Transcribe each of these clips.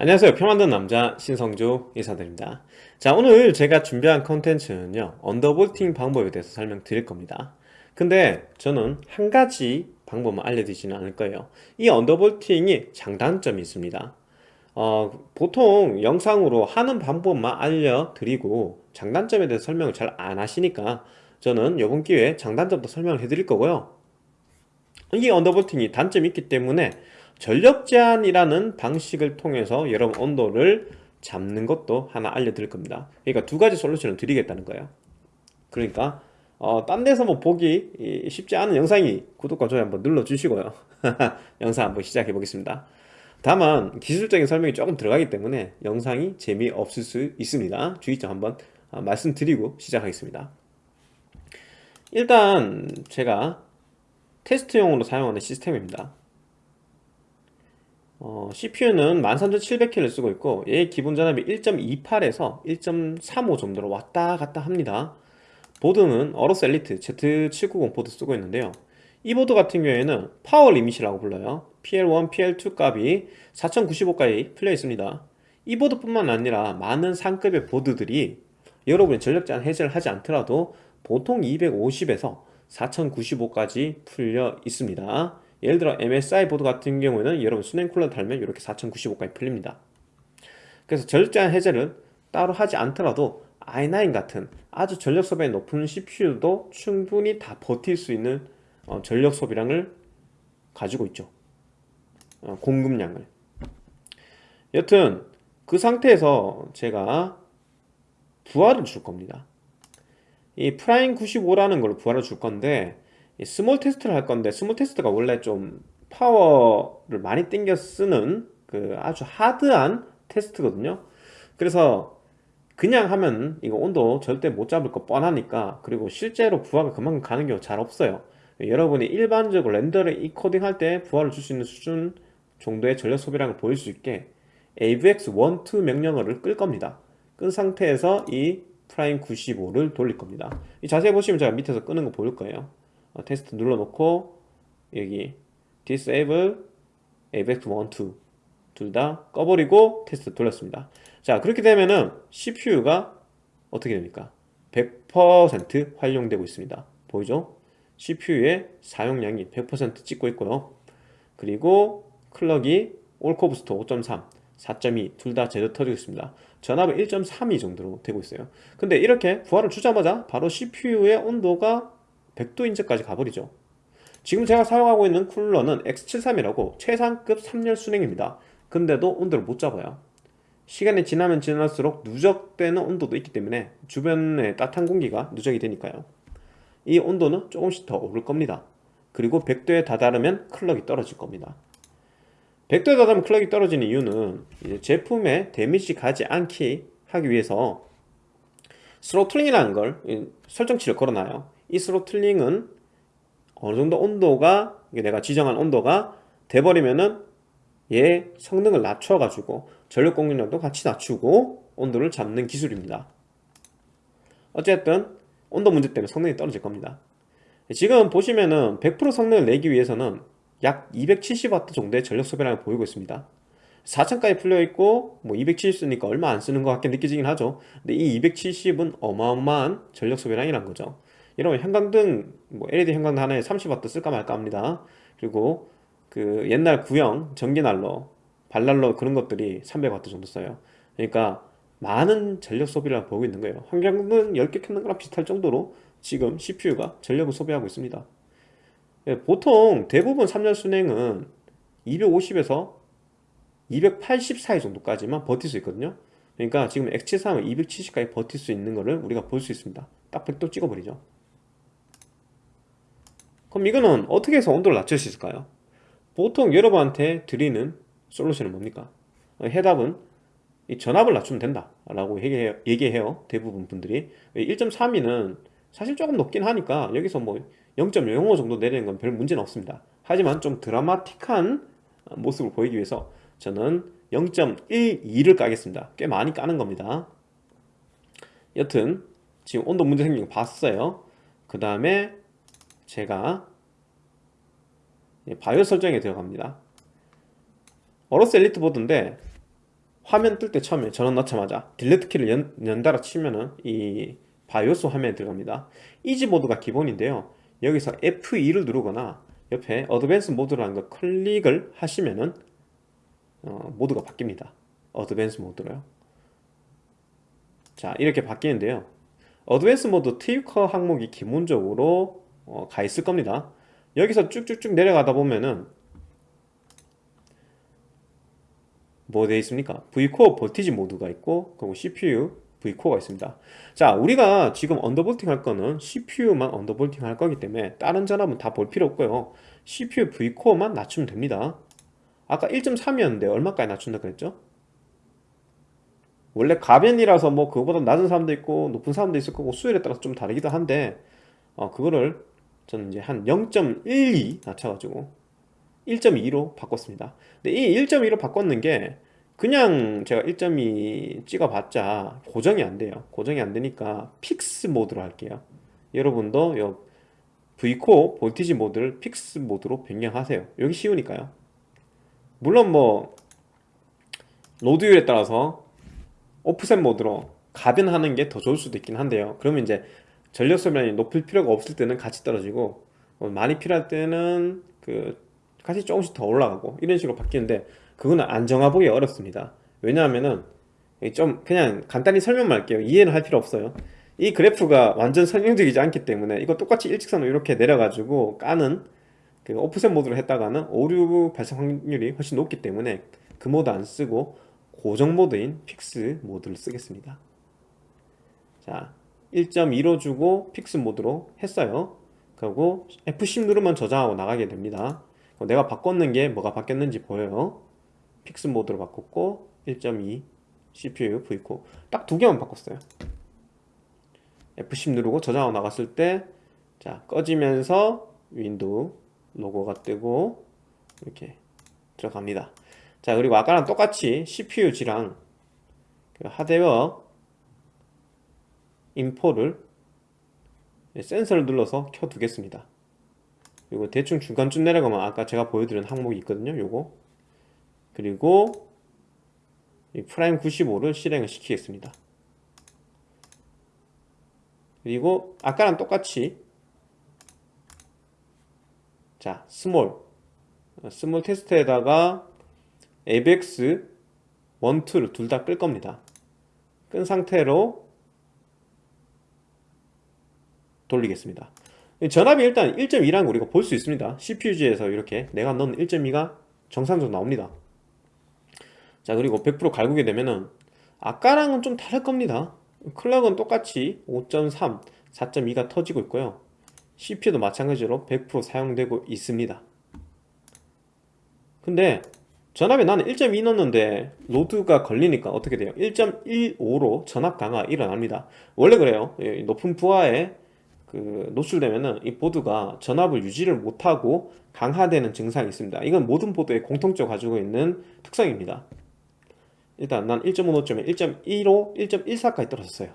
안녕하세요. 표 만든 남자 신성주 인사드립니다. 자 오늘 제가 준비한 컨텐츠는요 언더볼팅 방법에 대해서 설명드릴 겁니다. 근데 저는 한 가지 방법만 알려드리지는 않을 거예요. 이 언더볼팅이 장단점이 있습니다. 어, 보통 영상으로 하는 방법만 알려드리고 장단점에 대해서 설명을 잘 안 하시니까 저는 이번 기회에 장단점도 설명을 해드릴 거고요. 이 언더볼팅이 단점이 있기 때문에 전력 제한이라는 방식을 통해서 여러분 온도를 잡는 것도 하나 알려드릴 겁니다. 그러니까 두 가지 솔루션을 드리겠다는 거예요. 그러니까 어, 딴 데서 뭐 보기 쉽지 않은 영상이 구독과 좋아요 한번 눌러주시고요. 영상 한번 시작해 보겠습니다. 다만 기술적인 설명이 조금 들어가기 때문에 영상이 재미없을 수 있습니다. 주의점 한번 어, 말씀드리고 시작하겠습니다. 일단 제가 테스트용으로 사용하는 시스템입니다 어, CPU는 13700K를 쓰고 있고 얘 기본 전압이 1.28에서 1.35 정도로 왔다 갔다 합니다. 보드는 AORUS Elite Z790 보드 쓰고 있는데요. 이 보드 같은 경우에는 power limit이라고 불러요. PL1, PL2 값이 4095까지 풀려 있습니다. 이 보드뿐만 아니라 많은 상급의 보드들이 여러분이 전력 제한 해제를 하지 않더라도 보통 250에서 4095까지 풀려 있습니다 예를 들어 MSI 보드 같은 경우에는 여러분 수냉 쿨러 달면 이렇게 4095까지 풀립니다. 그래서 절제한 해제를 따로 하지 않더라도 i9 같은 아주 전력 소비가 높은 CPU도 충분히 다 버틸 수 있는 어, 전력 소비량을 가지고 있죠. 어, 공급량을. 여튼 그 상태에서 제가 부하를 줄 겁니다. 이 Prime 95라는 걸 부하를 줄 건데 small 테스트를 할 건데 small 테스트가 원래 좀 파워를 많이 땡겨 쓰는 그 아주 hard한 테스트거든요. 그래서 그냥 하면 이거 온도 절대 못 잡을 거 뻔하니까 그리고 실제로 부하가 그만큼 가는 경우 잘 없어요. 여러분이 일반적으로 render를 encoding 할 때 부하를 줄 수 있는 수준 정도의 전력 소비량을 보일 수 있게 AVX12 명령어를 끌 겁니다. 끈 상태에서 이 Prime 95를 돌릴 겁니다. 자세히 보시면 제가 밑에서 끄는 거 보일 거예요 어, 테스트 눌러놓고 여기 disable AVX12 둘 다 꺼버리고 테스트 돌렸습니다. 자 그렇게 되면은 CPU가 어떻게 됩니까? 100% 활용되고 있습니다. 보이죠? CPU의 사용량이 100% 찍고 있고요. 그리고 클럭이 올코브스터 5.3 4.2 둘 다 제대로 터지고 있습니다. 전압은 1.32 정도로 되고 있어요. 근데 이렇게 부하를 주자마자 바로 CPU의 온도가 100도 인제까지 가버리죠. 지금 제가 사용하고 있는 쿨러는 X73이라고 최상급 3열 순행입니다. 근데도 온도를 못 잡아요. 시간이 지나면 지날수록 누적되는 온도도 있기 때문에 주변에 따뜻한 공기가 누적이 되니까요. 이 온도는 조금씩 더 오를 겁니다. 그리고 100도에 다다르면 clock이 떨어질 겁니다. 100도에 다다르면 clock이 떨어지는 이유는 제품에 damage 가지 않게 하기 위해서 throttling이라는 걸 설정치를 걸어놔요 이 throttling은 어느 정도 온도가 내가 지정한 온도가 돼버리면은 얘 성능을 낮춰 가지고 전력 공급량도 같이 낮추고 온도를 잡는 기술입니다. 어쨌든 온도 문제 때문에 성능이 떨어질 겁니다. 지금 보시면은 100% 성능을 내기 위해서는 약 270W 정도의 전력 소비량을 보이고 있습니다. 4000까지 풀려있고 뭐 270 쓰니까 얼마 안 쓰는 것 같게 느껴지긴 하죠. 근데 이 270은 어마어마한 전력 소비량이란 거죠 이러면 형광등 뭐 LED 형광등 하나에 30W 쓸까 말까 합니다. 그리고 그 옛날 구형 전기난로 발난로 그런 것들이 300W 정도 써요. 그러니까 많은 전력 소비를 보고 있는 거예요. 환경등 10개 켜는 거랑 비슷할 정도로 지금 CPU가 전력을 소비하고 있습니다. 예, 보통 대부분 3년 순행은 250에서 280 사이 정도까지만 버틸 수 있거든요. 그러니까 지금 X73은 270까지 버틸 수 있는 거를 우리가 볼 수 있습니다. 딱 100도 찍어버리죠 그럼 이거는 어떻게 해서 온도를 낮출 수 있을까요? 보통 여러분한테 드리는 솔루션은 뭡니까? 해답은 이 전압을 낮추면 된다 라고 얘기해요, 얘기해요 대부분 분들이. 1.32는 사실 조금 높긴 하니까 여기서 뭐 0.05 정도 내리는 건 별 문제는 없습니다. 하지만 좀 드라마틱한 모습을 보이기 위해서 저는 0.12를 까겠습니다. 꽤 많이 까는 겁니다. 여튼 지금 온도 문제 생긴 거 봤어요. 그 다음에 제가 바이오스 설정에 들어갑니다. AORUS Elite 보드인데 화면 뜰 때 처음에 전원 넣자마자 delete 키를 연, 연달아 치면은 이 바이오스 화면에 들어갑니다. easy 모드가 기본인데요. 여기서 F2를 누르거나 옆에 advanced 모드라는 거 클릭을 하시면은 어, 모드가 바뀝니다. advanced 모드로요. 자 이렇게 바뀌는데요. advanced 모드 tweaker 항목이 기본적으로 어, 가 있을 겁니다 여기서 쭉쭉쭉 내려가다 보면은 뭐 되어 있습니까? Vcore voltage 모드가 있고 그리고 CPU Vcore가 있습니다 자 우리가 지금 undervolting 할 거는 CPU만 undervolting 할 거기 때문에 다른 전압은 다 볼 필요 없고요 CPU Vcore만 낮추면 됩니다 아까 1.3이었는데 얼마까지 낮춘다 그랬죠? 원래 가변이라서 뭐 그거보다 낮은 사람도 있고 높은 사람도 있을 거고 수율에 따라서 좀 다르기도 한데 어 그거를 저는 이제 한 0.12 낮춰가지고 1.2로 바꿨습니다. 근데 이 1.2로 바꿨는 게 그냥 제가 1.2 찍어봤자 고정이 안 돼요. 고정이 안 되니까 fix 모드로 할게요. 여러분도 요 Vcore voltage 모드를 fix 모드로 변경하세요. 여기 쉬우니까요. 물론 뭐 로드율에 따라서 오프셋 모드로 가변하는 게 더 좋을 수도 있긴 한데요. 그러면 이제 전력 소비량이 높을 필요가 없을 때는 같이 떨어지고 어, 많이 필요할 때는 그 같이 조금씩 더 올라가고 이런 식으로 바뀌는데 그거는 안 정해보기 어렵습니다. 왜냐하면은 좀 그냥 간단히 설명만 할게요. 이해는 할 필요 없어요. 이 그래프가 완전 설명적이지 않기 때문에 이거 똑같이 일직선으로 이렇게 내려가지고 까는 그 offset 모드로 했다가는 오류 발생 확률이 훨씬 높기 때문에 그 모드 안 쓰고 고정 모드인 fix 모드를 쓰겠습니다. 자 1.2로 주고 fix 모드로 했어요. 그리고 F10 누르면 저장하고 나가게 됩니다. 내가 바꿨는 게 뭐가 바뀌었는지 보여요. fix 모드로 바꿨고 1.2 CPU Vcore 딱 두 개만 바꿨어요. F10 누르고 저장하고 나갔을 때 자 꺼지면서 윈도우 로고가 뜨고 이렇게 들어갑니다. 자 그리고 아까랑 똑같이 CPU-Z랑 그 hardware info를 센서를 눌러서 켜 두겠습니다. 그리고 대충 중간쯤 내려가면 아까 제가 보여드린 항목이 있거든요 요거. 그리고 이 Prime 95를 실행을 시키겠습니다. 그리고 아까랑 똑같이 자 small. small 테스트에다가 AVX 1, 2를 둘 다 끌 겁니다. 끈 상태로 돌리겠습니다. 전압이 일단 1.2라는 거 우리가 볼 수 있습니다. CPU-Z에서 이렇게 내가 넣은 1.2가 정상적으로 나옵니다. 자 그리고 100% 갈구게 되면은 아까랑은 좀 다를 겁니다. 클럭은 똑같이 5.3, 4.2가 터지고 있고요. CPU도 마찬가지로 100% 사용되고 있습니다. 근데 전압에 나는 1.2 넣었는데 로드가 걸리니까 어떻게 돼요? 1.15로 전압 강화 일어납니다. 원래 그래요. 높은 부하에 그 노출되면은 이 보드가 전압을 유지를 못하고 강화되는 증상이 있습니다. 이건 모든 보드에 공통적으로 가지고 있는 특성입니다. 일단 난 1.5 노점에 1.15, 1.14까지 떨어졌어요.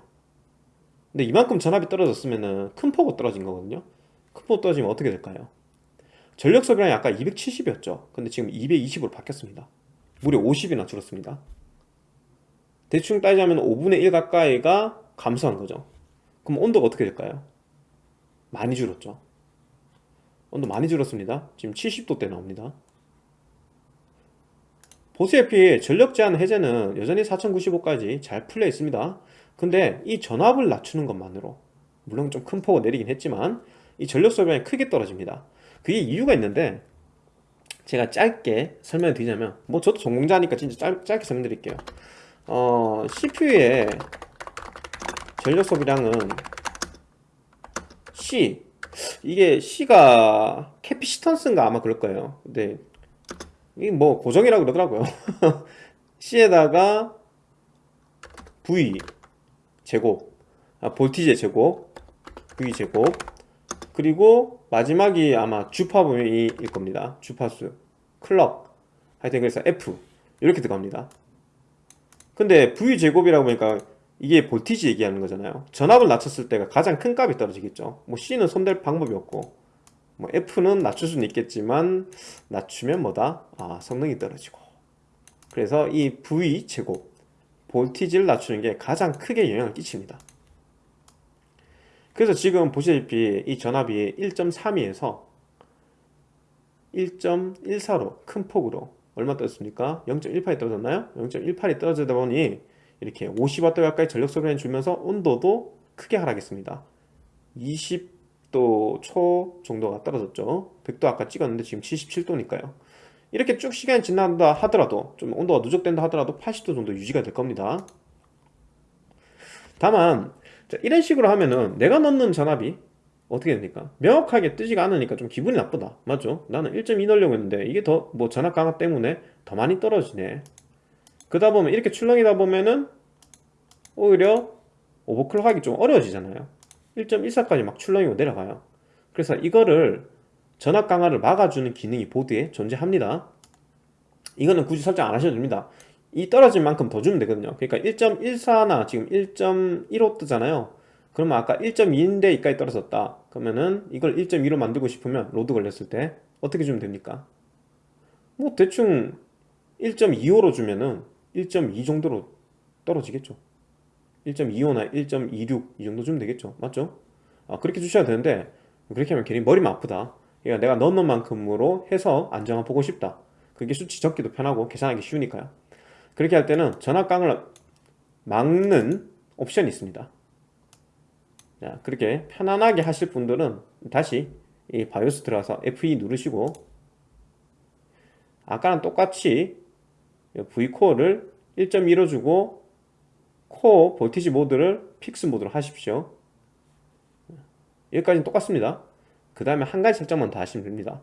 근데 이만큼 전압이 떨어졌으면 큰 폭으로 떨어진 거거든요. 큰 폭으로 떨어지면 어떻게 될까요? 전력 소비량이 아까 270이었죠. 근데 지금 220으로 바뀌었습니다. 무려 50이나 줄었습니다. 대충 따지자면 5분의 1 가까이가 감소한 거죠. 그럼 온도가 어떻게 될까요? 많이 줄었죠. 온도 많이 줄었습니다. 지금 70도대 나옵니다. 보스F의 전력 제한 해제는 여전히 4095까지 잘 풀려 있습니다. 근데 이 전압을 낮추는 것만으로 물론 좀 큰 폭을 내리긴 했지만 이 전력 소비량이 크게 떨어집니다. 그게 이유가 있는데 제가 짧게 설명을 드리자면 뭐 저도 전공자니까 진짜 짧, 짧게 설명드릴게요. 어, CPU의 전력 소비량은 C 이게 C가 캐피시턴스인가 아마 그럴 거예요. 근데 이게 뭐 고정이라고 그러더라고요. C에다가 V 제곱 아, 볼티지의 제곱 V 제곱 그리고 마지막이 아마 주파범위일 겁니다. 주파수 클럭. 하여튼 그래서 F. 이렇게 들어갑니다. 근데 V 제곱이라고 보니까 이게 볼티지 얘기하는 거잖아요 전압을 낮췄을 때가 가장 큰 값이 떨어지겠죠 뭐 C는 손댈 방법이 없고 뭐 F는 낮출 수는 있겠지만 낮추면 뭐다? 아 성능이 떨어지고 그래서 이 V 제곱 볼티지를 낮추는 게 가장 크게 영향을 끼칩니다 그래서 지금 보시다시피 이 전압이 1.32에서 1.14로 큰 폭으로 얼마 떨어졌습니까? 0.18이 떨어졌나요? 0.18이 떨어지다 보니 이렇게 50W 가까이 전력 소비를 주면서 온도도 크게 하락했습니다. 20도 초 정도가 떨어졌죠. 100도 아까 찍었는데 지금 77도니까요. 이렇게 쭉 시간이 지난다 하더라도 좀 온도가 누적된다 하더라도 80도 정도 유지가 될 겁니다. 다만 자, 이런 식으로 하면은 내가 넣는 전압이 어떻게 됩니까? 명확하게 뜨지가 않으니까 좀 기분이 나쁘다. 맞죠? 나는 1.2 넣으려고 했는데 이게 더 뭐 전압 강화 때문에 더 많이 떨어지네. 그러다 보면 이렇게 출렁이다 보면은 오히려 overclock 하기 좀 어려워지잖아요. 1.14까지 막 출렁이고 내려가요. 그래서 이거를 전압 강하를 막아주는 기능이 보드에 존재합니다. 이거는 굳이 설정 안 하셔도 됩니다. 이 떨어진 만큼 더 주면 되거든요. 그러니까 1.14나 지금 1.15 뜨잖아요. 그러면 아까 1.2인데 이까지 떨어졌다. 그러면은 이걸 1.2로 만들고 싶으면 load 걸렸을 때 어떻게 주면 됩니까? 뭐 대충 1.25로 주면은 1.2 정도로 떨어지겠죠 1.25나 1.26 이 정도 주면 되겠죠. 맞죠? 아, 그렇게 주셔야 되는데 그렇게 하면 괜히 머리만 아프다. 그러니까 내가 넣는 만큼으로 해서 안정화 보고 싶다. 그게 수치 적기도 편하고 계산하기 쉬우니까요. 그렇게 할 때는 전압강을 막는 옵션이 있습니다. 자, 그렇게 편안하게 하실 분들은 다시 이 바이오스 들어가서 F2 누르시고 아까랑 똑같이 Vcore를 1.1로 주고 core voltage 모드를 fix 모드로 하십시오. 여기까지는 똑같습니다. 그 다음에 한 가지 설정만 더 하시면 됩니다.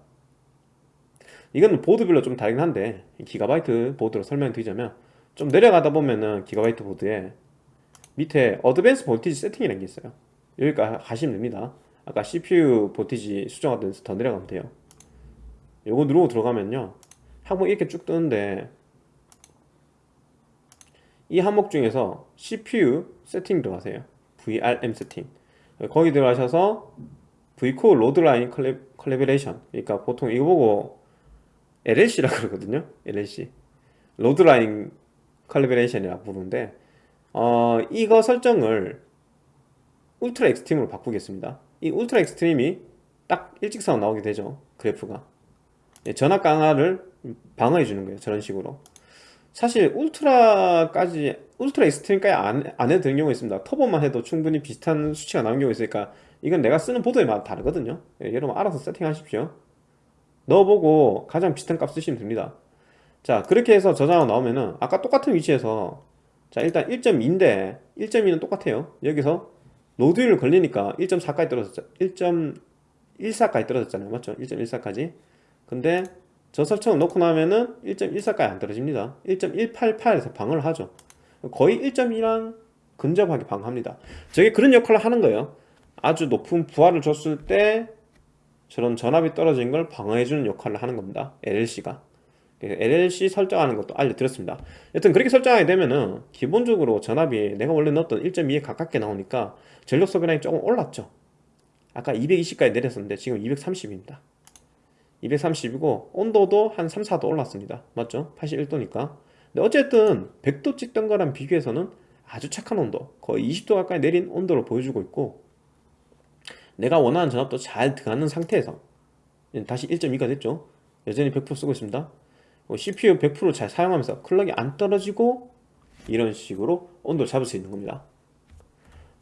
이건 보드별로 좀 다르긴 한데 기가바이트 보드로 설명드리자면 좀 내려가다 보면은 기가바이트 보드에 밑에 advanced voltage setting이라는 게 있어요. 여기까지 가시면 됩니다. 아까 CPU voltage 수정하던 데서 더 내려가면 돼요. 요거 누르고 들어가면요. 항목 이렇게 쭉 뜨는데 이 항목 중에서 CPU setting 들어가세요. VRM setting. 거기 들어가셔서 Vcore loadline calibration 그러니까 보통 이거 보고 LLC라 그러거든요. LLC loadline calibration이라 부르는데 어, 이거 설정을 ultra extreme으로 바꾸겠습니다. 이 ultra extreme이 딱 일직선 나오게 되죠. 그래프가. 예, 전압 강하를 방어해 주는 거예요. 저런 식으로 사실 ultra까지 ultra extreme까지 안, 안 해도 되는 경우가 있습니다. turbo만 해도 충분히 비슷한 수치가 나오는 경우가 있으니까 이건 내가 쓰는 보드에 마다 다르거든요. 예, 여러분 알아서 세팅하십시오. 넣어보고 가장 비슷한 값 쓰시면 됩니다. 자 그렇게 해서 저장하고 나오면은 아까 똑같은 위치에서 자 일단 1.2인데 1.2는 똑같아요. 여기서 로드율 걸리니까 1.4까지 떨어졌죠 1.14까지 떨어졌잖아요. 맞죠? 1.14까지. 근데 저 설정을 놓고 나면은 1.14까지 안 떨어집니다. 1.188에서 방어를 하죠. 거의 1.2랑 근접하게 방어합니다. 저게 그런 역할을 하는 거예요. 아주 높은 부하를 줬을 때 저런 전압이 떨어진 걸 방어해주는 역할을 하는 겁니다. LLC가. LLC 설정하는 것도 알려드렸습니다. 여튼 그렇게 설정하게 되면은 기본적으로 전압이 내가 원래 넣었던 1.2에 가깝게 나오니까 전력 소비량이 조금 올랐죠. 아까 220까지 내렸었는데 지금 230입니다 230이고 온도도 한 3, 4도 올랐습니다. 맞죠? 81도니까. 근데 어쨌든 100도 찍던 거랑 비교해서는 아주 착한 온도 거의 20도 가까이 내린 온도를 보여주고 있고 내가 원하는 전압도 잘 들어가는 상태에서 다시 1.2가 됐죠? 여전히 100% 쓰고 있습니다. CPU 100%잘 사용하면서 클럭이 안 떨어지고 이런 식으로 온도를 잡을 수 있는 겁니다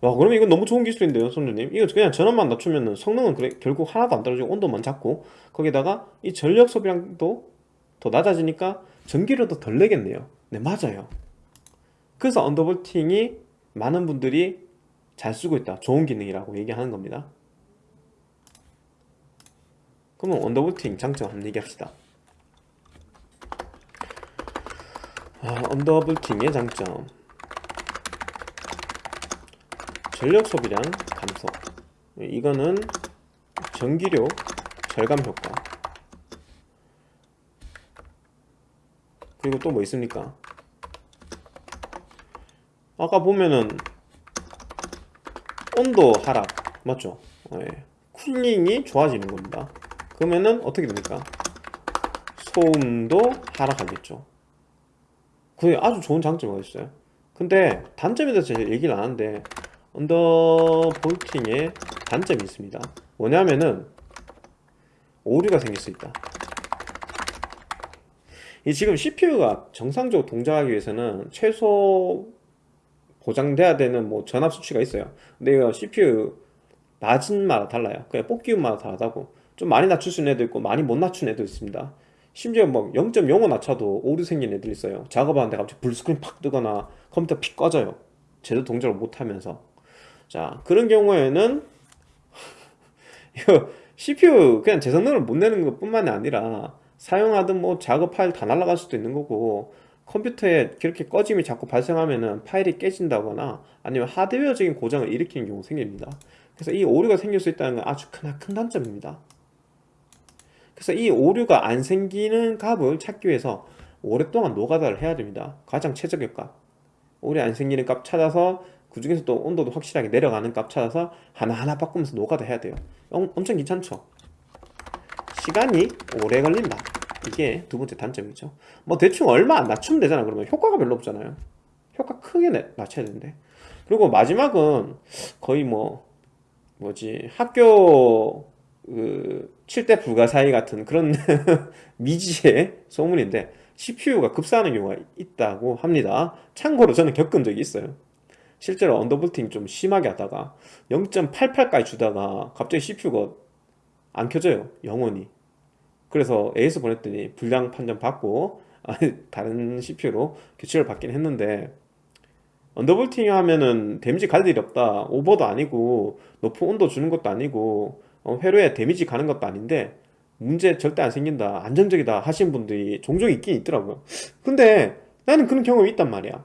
와 그러면 이건 너무 좋은 기술인데요 손주님? 이거 그냥 전원만 낮추면 성능은 그래, 결국 하나도 안 떨어지고 온도만 잡고 거기다가 이 전력 소비량도 더 낮아지니까 전기료도 덜 내겠네요. 네 맞아요. 그래서 언더볼팅이 많은 분들이 잘 쓰고 있다. 좋은 기능이라고 얘기하는 겁니다. 그러면 언더볼팅 장점 한번 얘기합시다. 아, 언더볼팅의 장점 전력 소비량 감소. 이거는 전기료 절감 효과. 그리고 또 뭐 있습니까? 아까 보면은 온도 하락 맞죠? 네. 쿨링이 좋아지는 겁니다. 그러면은 어떻게 됩니까? 소음도 하락하겠죠. 그게 아주 좋은 장점이 있어요. 근데 단점에 대해서 제가 얘기를 안 하는데 언더볼팅의 단점이 있습니다. 뭐냐면은 오류가 생길 수 있다. 이 지금 CPU가 정상적으로 동작하기 위해서는 최소 보장돼야 되는 뭐 전압 수치가 있어요. 근데 이거 CPU 낮은마다 달라요. 그냥 뽑기운마다 다르다고. 좀 많이 낮출 수 있는 애도 있고 많이 못 낮춘 애도 있습니다. 심지어 뭐0.05 낮춰도 오류 생긴 애들 있어요. 작업하는데 갑자기 불스크린 팍 뜨거나 컴퓨터 픽 꺼져요. 제대로 동작을 못하면서 자 그런 경우에는 CPU 그냥 제 성능을 못 내는 것 뿐만이 아니라 사용하던 뭐 작업 파일 다 날아갈 수도 있는 거고 컴퓨터에 그렇게 꺼짐이 자꾸 발생하면은 파일이 깨진다거나 아니면 하드웨어적인 고장을 일으키는 경우가 생깁니다. 그래서 이 오류가 생길 수 있다는 건 아주 크나큰 단점입니다. 그래서 이 오류가 안 생기는 값을 찾기 위해서 오랫동안 노가다를 해야 됩니다. 가장 최적의 값. 오류 안 생기는 값 찾아서 그 중에서 또 온도도 확실하게 내려가는 값 찾아서 하나하나 바꾸면서 노가다 해야 돼요. 엄, 엄청 귀찮죠? 시간이 오래 걸린다. 이게 두 번째 단점이죠. 뭐 대충 얼마 안 낮추면 되잖아. 그러면 효과가 별로 없잖아요. 효과 크게 내- 낮춰야 되는데. 그리고 마지막은 거의 뭐 뭐지 학교 그 7대 불가사의 같은 그런 미지의 소문인데 CPU가 급사하는 경우가 있다고 합니다. 참고로 저는 겪은 적이 있어요 실제로 언더볼팅 좀 심하게 하다가 0.88까지 주다가 갑자기 CPU가 안 켜져요 영원히. 그래서 AS 보냈더니 불량 판정 받고 다른 CPU로 교체를 받긴 했는데 undervolting 하면은 데미지 갈 일이 없다. 오버도 아니고 높은 온도 주는 것도 아니고 어, 회로에 데미지 가는 것도 아닌데 문제 절대 안 생긴다. 안정적이다 하시는 분들이 종종 있긴 있더라고요. 근데 나는 그런 경험이 있단 말이야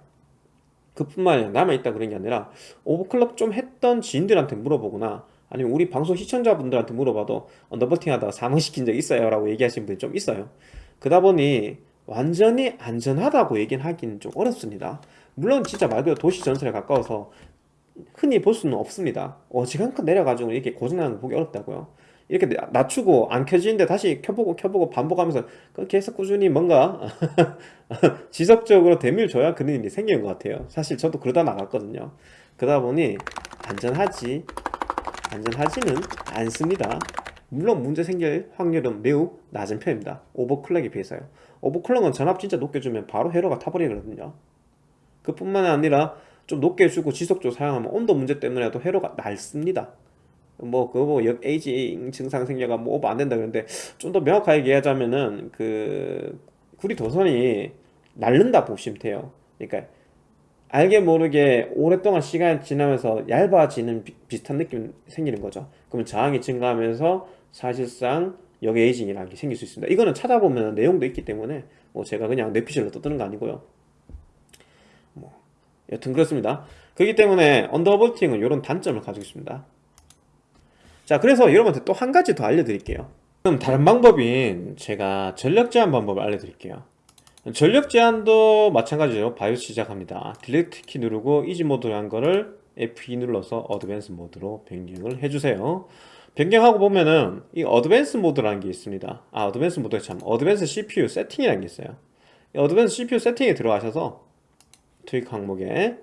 그뿐만 아니라 나만 있다 그런 게 아니라 overclock 좀 했던 지인들한테 물어보거나 아니면 우리 방송 시청자분들한테 물어봐도 undervolting 하다가 사망시킨 적 있어요 라고 얘기하시는 분이 좀 있어요. 그러다 보니 완전히 안전하다고 얘기는 하기는 좀 어렵습니다. 물론 진짜 말 그대로 도시 전선에 가까워서 흔히 볼 수는 없습니다. 어지간한 내려가지고 이렇게 고장나는 거 보기 어렵다고요 이렇게 나- 낮추고 안 켜지는데 다시 켜보고 켜보고 반복하면서 그 계속 꾸준히 뭔가 지속적으로 대미를 줘야 그런 일이 생기는 것 같아요. 사실 저도 그러다 나갔거든요. 그러다 보니 안전하지 안전하지는 않습니다. 물론 문제 생길 확률은 매우 낮은 편입니다. 오버클럭에 비해서요. 오버클럭은 전압 진짜 높게 주면 바로 회로가 타버리거든요. 그뿐만 아니라 좀 높게 주고 지속적으로 사용하면 온도 문제 때문에도 회로가 날습니다 뭐 그거 뭐역 에이징 증상 생겨가 뭐 오버 안 된다 그러는데 좀 더 명확하게 얘기하자면은 그 구리 도선이 날른다 보시면 돼요. 그러니까 알게 모르게 오랫동안 시간이 지나면서 얇아지는 비, 비슷한 느낌 생기는 거죠. 그러면 저항이 증가하면서 사실상 역 aging이라는 게 생길 수 있습니다. 이거는 찾아보면 내용도 있기 때문에 뭐 제가 그냥 뇌피셜로 떠드는 거 아니고요. 뭐 여튼 그렇습니다. 그렇기 때문에 undervolting은 이런 단점을 가지고 있습니다 자 그래서 여러분한테 또 한 가지 더 알려드릴게요. 그럼 다른 방법인 제가 전력 제한 방법을 알려드릴게요. 전력 제한도 마찬가지로 BIOS 시작합니다. delete 키 누르고 easy 모드로 한 거를 F2 눌러서 advanced 모드로 변경을 해주세요. 변경하고 보면은 이 advanced 모드라는 게 있습니다. 아 어드밴스 모드가 참 어드밴스 CPU 세팅이라는 게 있어요. 이 어드밴스 CPU 세팅에 들어가셔서 tweak 항목에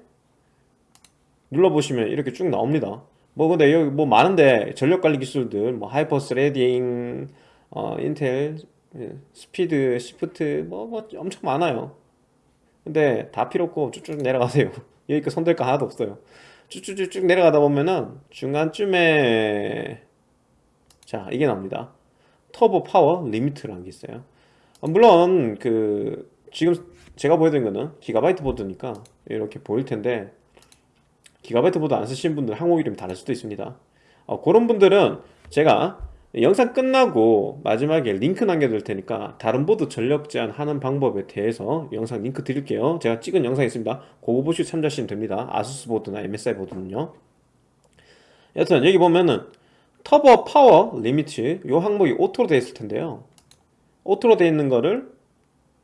눌러보시면 이렇게 쭉 나옵니다 뭐 근데 여기 뭐 많은데 전력관리 기술들 뭐 hyper threading 어 인텔 예, speed shift 뭐, 뭐 엄청 많아요. 근데 다 필요 없고 쭉쭉 내려가세요. 여기가 손댈 거 하나도 없어요. 쭉쭉쭉쭉 내려가다 보면은 중간쯤에 자 이게 나옵니다. turbo power limit라는 게 있어요. 어, 물론 그 지금 제가 보여드린 거는 기가바이트 보드니까 이렇게 보일 텐데 기가바이트 보드 안 쓰신 분들 항목 이름이 다를 수도 있습니다. 어, 그런 분들은 제가 영상 끝나고 마지막에 링크 남겨둘 테니까 다른 보드 전력 제한하는 방법에 대해서 영상 링크 드릴게요. 제가 찍은 영상이 있습니다. 그거 보시고 참조하시면 됩니다. 아수스 보드나 MSI 보드는요. 여튼 여기 보면은 Turbo Power Limit 요 항목이 Auto로 되어 있을 텐데요. Auto로 되어 있는 거를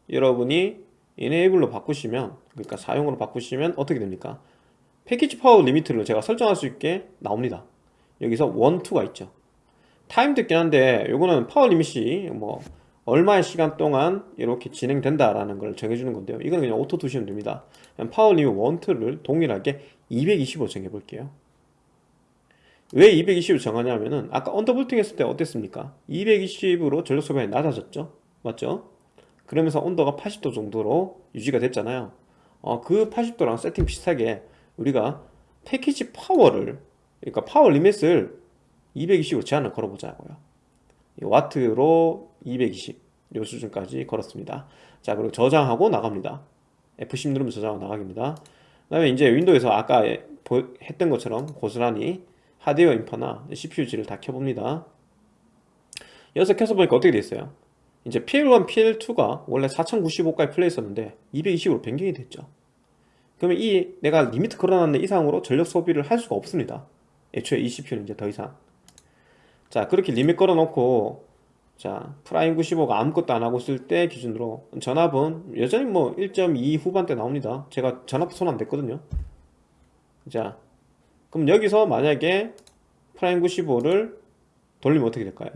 여러분이 Enable로 바꾸시면 그러니까 사용으로 바꾸시면 어떻게 됩니까 Package Power Limit를 제가 설정할 수 있게 나옵니다. 여기서 1, 2가 있죠. 타임도 있긴 한데 요거는 Power Limit이 뭐 얼마의 시간 동안 이렇게 진행된다라는 걸 정해주는 건데요. 이건 그냥 Auto 두시면 됩니다. Power Limit 1, 2를 동일하게 220으로 정해볼게요. 왜 220을 정하냐면은 아까 undervolting 했을 때 어땠습니까? 220으로 전력 소비량이 낮아졌죠? 맞죠? 그러면서 온도가 80도 정도로 유지가 됐잖아요. 어, 그 80도랑 세팅 비슷하게 우리가 Package Power를 그러니까 Power Limit을 220으로 제한을 걸어보자고요. 이 와트로 220 요 수준까지 걸었습니다. 자 그리고 저장하고 나갑니다. F10 누르면 저장하고 나가기입니다. 그 다음에 이제 윈도우에서 아까 보- 했던 것처럼 고스란히 하드웨어 인퍼나 CPU지를 다 켜봅니다. 여기서 켜서 보니까 어떻게 됐어요? 이제 PL1, PL2가 원래 4095까지 풀려있었는데 220으로 변경이 됐죠 그러면 이 내가 limit 걸어놨는 이상으로 전력 소비를 할 수가 없습니다. 애초에 이 CPU는 이제 더 이상. 자 그렇게 limit 걸어놓고 자 Prime 95가 아무것도 안 하고 있을 때 기준으로 전압은 여전히 뭐 1.2 후반대 나옵니다. 제가 전압 손 안 댔거든요. 자 그럼 여기서 만약에 Prime 95를 돌리면 어떻게 될까요?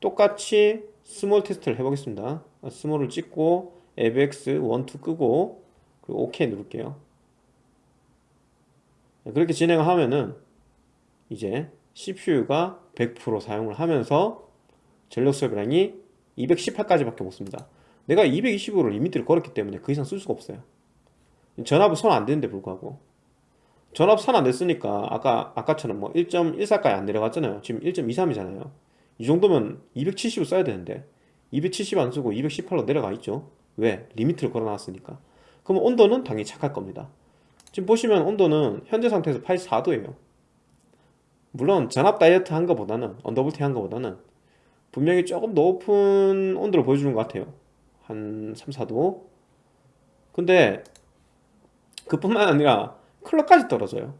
똑같이 small test를 해보겠습니다. small을 찍고 AVX 1, 2 끄고 그리고 OK 누를게요 그렇게 진행을 하면은 이제 CPU가 100% 사용을 하면서 전력 소비량이 218까지밖에 못 씁니다. 내가 220으로 limit를 걸었기 때문에 그 이상 쓸 수가 없어요. 전압은 손안 대는데 불구하고. 전압 손안 댔으니까 아까, 아까처럼 뭐 1.14까지 안 내려갔잖아요. 지금 1.23이잖아요. 이 정도면 270을 써야 되는데 270 안 쓰고 218로 내려가 있죠. 왜? limit를 걸어놨으니까. 그럼 온도는 당연히 착할 겁니다 지금 보시면 온도는 현재 상태에서 84도예요. 물론 전압 다이어트 한 거보다는 undervolting 한 거보다는 분명히 조금 높은 온도를 보여주는 것 같아요. 한 3, 4도. 근데 그뿐만 아니라 clock까지 떨어져요.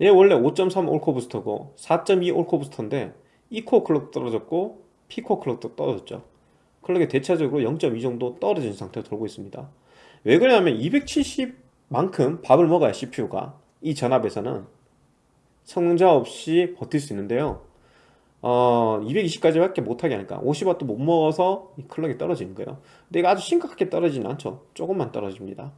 얘 원래 5.3 all core boost고 4.2 all core boost인데 E코어 clock 떨어졌고 P코어 클럭도 떨어졌죠. 클럭이 대체적으로 0.2 정도 떨어진 상태로 돌고 있습니다. 왜 그러냐면 270 만큼 밥을 먹어야 CPU가 이 전압에서는 성능자 없이 버틸 수 있는데요 어, 220까지밖에 못하게 하니까 50W도 못 먹어서 이 클럭이 떨어지는 거예요 근데 이거 아주 심각하게 떨어지진 않죠 조금만 떨어집니다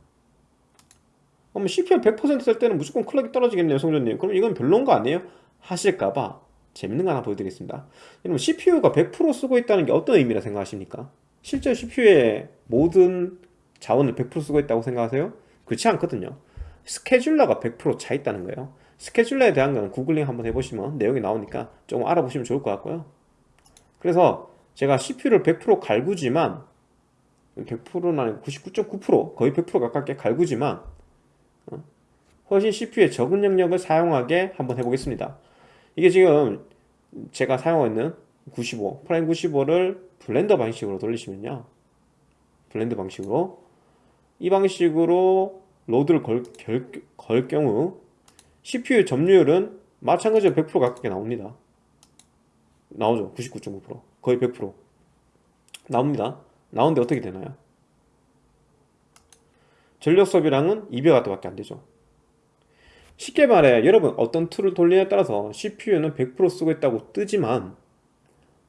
그럼 CPU 100%쓸 때는 무조건 클럭이 떨어지겠네요 성전님 그럼 이건 별로인 거 아니에요? 하실까봐 재밌는 거 하나 보여드리겠습니다 여러분 CPU가 100% 쓰고 있다는 게 어떤 의미라 생각하십니까? 실제 CPU의 모든 자원을 100% 쓰고 있다고 생각하세요? 그렇지 않거든요. 스케줄러가 100%차 있다는 거예요. 스케줄러에 대한 거는 구글링 한번 해보시면 내용이 나오니까 조금 알아보시면 좋을 것 같고요. 그래서 제가 CPU를 100% 갈구지만 100%는 아니고 99.9% 거의 100% 가깝게 갈구지만 어, 훨씬 CPU의 적은 영역을 사용하게 한번 해보겠습니다. 이게 지금 제가 사용하고 있는 95 Prime 95를 blend 방식으로 돌리시면요. blend 방식으로 이 방식으로 load를 걸, 결, 걸 경우 CPU 점유율은 마찬가지로 100% 가깝게 나옵니다. 나오죠. 99.9% 거의 100% 나옵니다. 나오는데 어떻게 되나요? 전력 소비량은 200W밖에 안 되죠. 쉽게 말해 여러분 어떤 tool을 돌리냐에 따라서 CPU는 100% 쓰고 있다고 뜨지만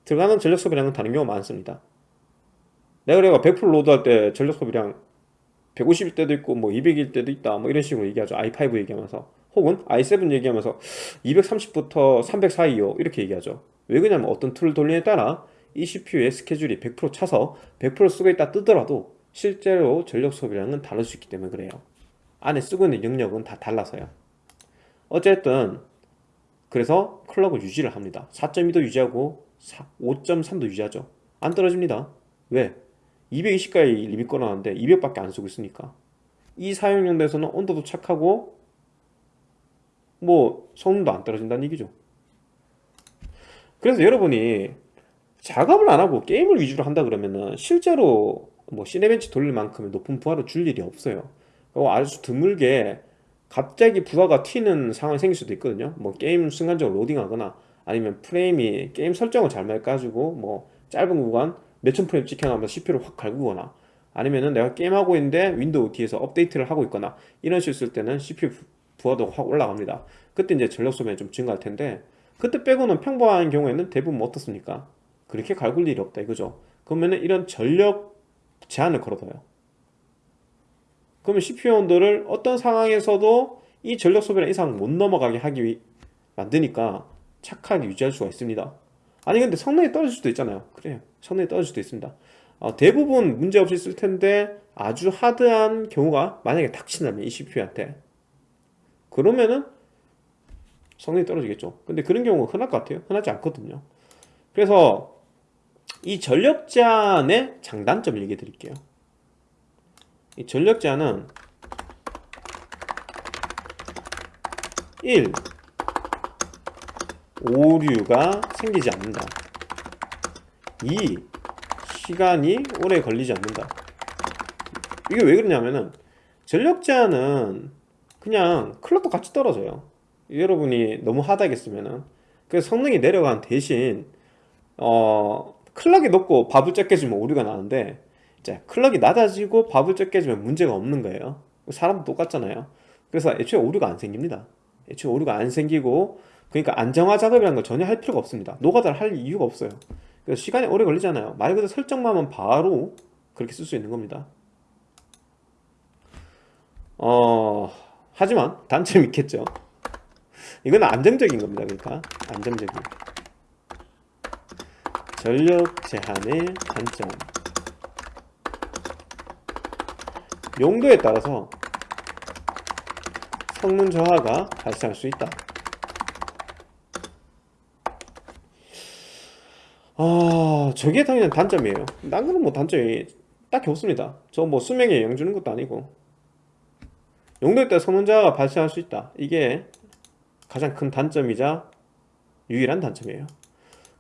들어가는 전력 소비량은 다른 경우가 많습니다. 내가 내가 100% load할 때 전력 소비량 150일 때도 있고 뭐 200일 때도 있다 뭐 이런 식으로 얘기하죠. i5 얘기하면서. 혹은 i7 얘기하면서 230부터 300 사이요 이렇게 얘기하죠. 왜 그러냐면 어떤 tool을 돌리냐에 따라 이 CPU의 스케줄이 100% 차서 100% 쓰고 있다 뜨더라도 실제로 전력 소비량은 다를 수 있기 때문에 그래요. 안에 쓰고 있는 영역은 다 달라서요. 어쨌든 그래서 클럭을 유지를 합니다. 4.2도 유지하고 5.3도 유지하죠. 안 떨어집니다. 왜? 220까지 리밋 걸어놨는데 200밖에 안 쓰고 있으니까. 이 사용용도에서는 온도도 착하고 뭐 성능도 안 떨어진다는 얘기죠. 그래서 여러분이 작업을 안 하고 게임을 위주로 한다 그러면은 실제로 뭐 시네벤치 돌릴 만큼의 높은 부하를 줄 일이 없어요. 그리고 아주 드물게 갑자기 부하가 튀는 상황이 생길 수도 있거든요. 뭐 게임 순간적으로 로딩하거나 아니면 프레임이 게임 설정을 잘못 가지고 뭐 짧은 구간 몇천 프레임 찍혀나오면서 CPU를 확 갈구거나 아니면은 내가 게임하고 있는데 윈도우 뒤에서 업데이트를 하고 있거나 이런 식으로 쓸 때는 CPU 부하도 확 올라갑니다. 그때 이제 전력 소비가 좀 증가할 텐데 그때 빼고는 평범한 경우에는 대부분 뭐 어떻습니까? 그렇게 갈굴 일이 없다 이거죠. 그러면은 이런 전력 제한을 걸어둬요. 그러면 CPU 온도를 어떤 상황에서도 이 전력 소비량 이상 못 넘어가게 하기 위 만드니까 착하게 유지할 수가 있습니다. 아니 근데 성능이 떨어질 수도 있잖아요. 그래요 성능이 떨어질 수도 있습니다. 어, 대부분 문제없이 쓸 텐데 아주 하드한 경우가 만약에 닥친다면 이 CPU한테. 그러면은 성능이 떨어지겠죠. 근데 그런 경우가 흔할 것 같아요. 흔하지 않거든요. 그래서 이 전력 제한의 장단점을 얘기해 드릴게요. 이 전력 제한은 1. 오류가 생기지 않는다 2. 시간이 오래 걸리지 않는다. 이게 왜 그러냐면은 전력 제한은 그냥 클럭도 같이 떨어져요. 여러분이 너무 하다하게 쓰면은. 그래서 성능이 내려간 대신 어 클럭이 높고 밥을 적게 주면 오류가 나는데 자 클럭이 낮아지고 밥을 적게 주면 문제가 없는 거예요. 사람도 똑같잖아요. 그래서 애초에 오류가 안 생깁니다. 애초에 오류가 안 생기고 그러니까 안정화 작업이라는 걸 전혀 할 필요가 없습니다. 노가다를 할 이유가 없어요 그래서 시간이 오래 걸리잖아요. 말 그대로 설정만 하면 바로 그렇게 쓸 수 있는 겁니다. 어 하지만 단점이 있겠죠. 이건 안정적인 겁니다. 그러니까 안정적인. 전력 제한의 단점. 용도에 따라서 성능 저하가 발생할 수 있다 아 저게 당연히 단점이에요. 딴 거는 뭐 단점이 딱히 없습니다. 저 뭐 수명에 영향 주는 것도 아니고. 용도에 따라 저하가 발생할 수 있다. 이게 가장 큰 단점이자 유일한 단점이에요.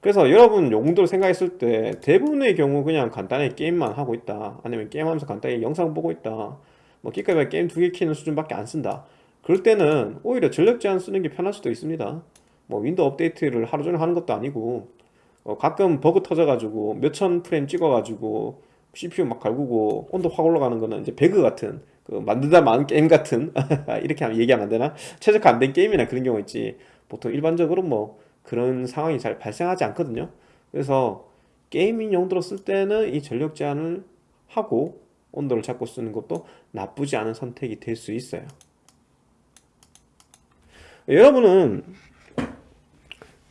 그래서 여러분 용도를 생각했을 때 대부분의 경우 그냥 간단하게 게임만 하고 있다. 아니면 게임하면서 간단히 영상 보고 있다. 뭐 기껏 게임 두 개 키는 수준밖에 안 쓴다. 그럴 때는 오히려 전력 제한 쓰는 게 편할 수도 있습니다. 뭐 윈도우 업데이트를 하루 종일 하는 것도 아니고 어, 가끔 버그 터져가지고 몇천 프레임 찍어가지고 CPU 막 갈구고 온도 확 올라가는 거는 이제 배그 같은 그 만들다 만 게임 같은 이렇게 하면 얘기하면 안 되나? 최적화 안 된 게임이나 그런 경우 있지. 보통 일반적으로 뭐 그런 상황이 잘 발생하지 않거든요. 그래서 gaming 용도로 쓸 때는 이 전력 제한을 하고 온도를 잡고 쓰는 것도 나쁘지 않은 선택이 될 수 있어요. 여러분은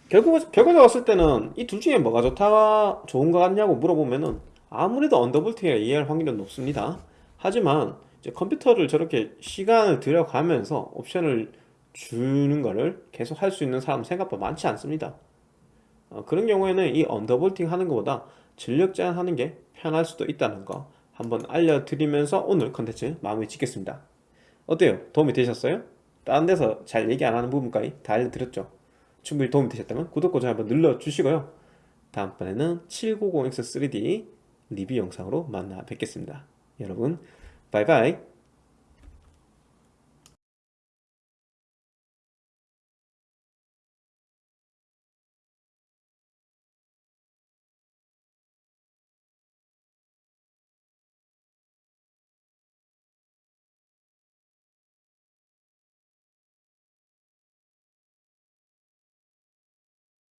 결국 결과적 왔을 때는 이 둘 중에 뭐가 좋다 좋은 것 같냐고 물어보면은 아무래도 언더볼팅이라 이해할 확률은 높습니다 하지만 이제 컴퓨터를 저렇게 시간을 들여가면서 옵션을 주는 거를 계속 할 수 있는 사람 생각보다 많지 않습니다 어, 그런 경우에는 이 언더볼팅 하는 것보다 전력 제한 하는 게 편할 수도 있다는 거 한번 알려드리면서 오늘 컨텐츠 마무리 짓겠습니다 어때요? 도움이 되셨어요? 다른 데서 잘 얘기 안 하는 부분까지 다 알려드렸죠 충분히 도움이 되셨다면 구독과 좋아요 한번 눌러주시고요. 다음번에는 790X3D 리뷰 영상으로 만나 뵙겠습니다. 여러분 바이바이